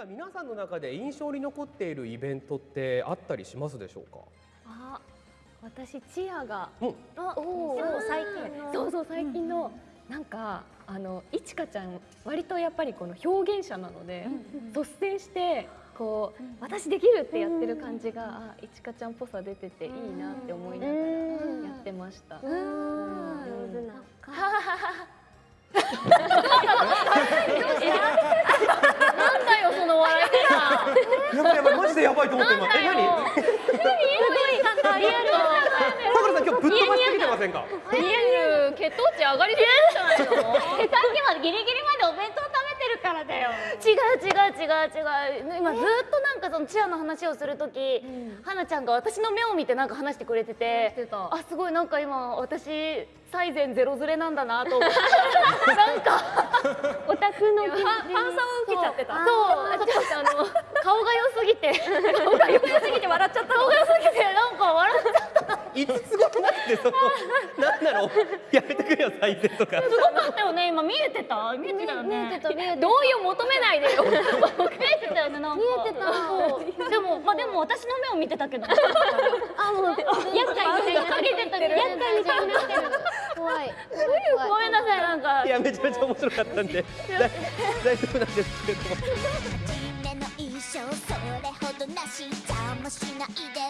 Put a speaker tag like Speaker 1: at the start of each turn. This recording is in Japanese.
Speaker 1: か皆さんの中で印象に残っているイベントってあったりしますでしょうか？
Speaker 2: あ私チアが
Speaker 1: うん。
Speaker 2: あ
Speaker 3: おー。
Speaker 2: そう最近。そうそう最近の、なんかあのいちかちゃん割とやっぱりこの表現者なので、率先してこう、私できるってやってる感じが、あいちかちゃんっぽさ出てていいなって思いながらやってました。
Speaker 3: 上手
Speaker 1: やばいやばいマジでやばいと思って今え何
Speaker 2: すごいなんかリアル
Speaker 1: さくらさん今日ぶっ飛ばしすぎてませんか
Speaker 2: リアル血糖値上がりすぎじゃないの？
Speaker 3: さっきまでギリギリまでお弁当食べてるからだよ
Speaker 4: 違う違う違う違う今ずっとなんかそのチアの話をする時、はなちゃんが私の目を見てなんか話してくれてて
Speaker 2: て
Speaker 4: あすごいなんか今私最善ゼロズレなんだなと思ってなんか
Speaker 3: オタクの
Speaker 2: ファンサを受けちゃってた。
Speaker 4: そうちょっとあのぎて。顔が良すぎて笑っちゃった顔が良すぎてなんか笑っちゃった。
Speaker 1: いつすごくなってそのなんだろう。やめてくれよ再生とか。
Speaker 4: すごかったよね今見えてた？見えてたよね。
Speaker 3: 見えてた見えてた。
Speaker 4: 同意を求めないでよ。見えてたよねなんか。
Speaker 3: 見えてた。
Speaker 4: でもまあでも私の目を見てたけど。
Speaker 3: あもう厄介みたいに
Speaker 4: かけてた。けど
Speaker 3: 厄介みたいになってる怖い。
Speaker 4: ごめんなさいなんか。
Speaker 1: いやめちゃめちゃ面白かったんで。大大丈夫なんですけれども。
Speaker 5: それほどなし邪魔しないで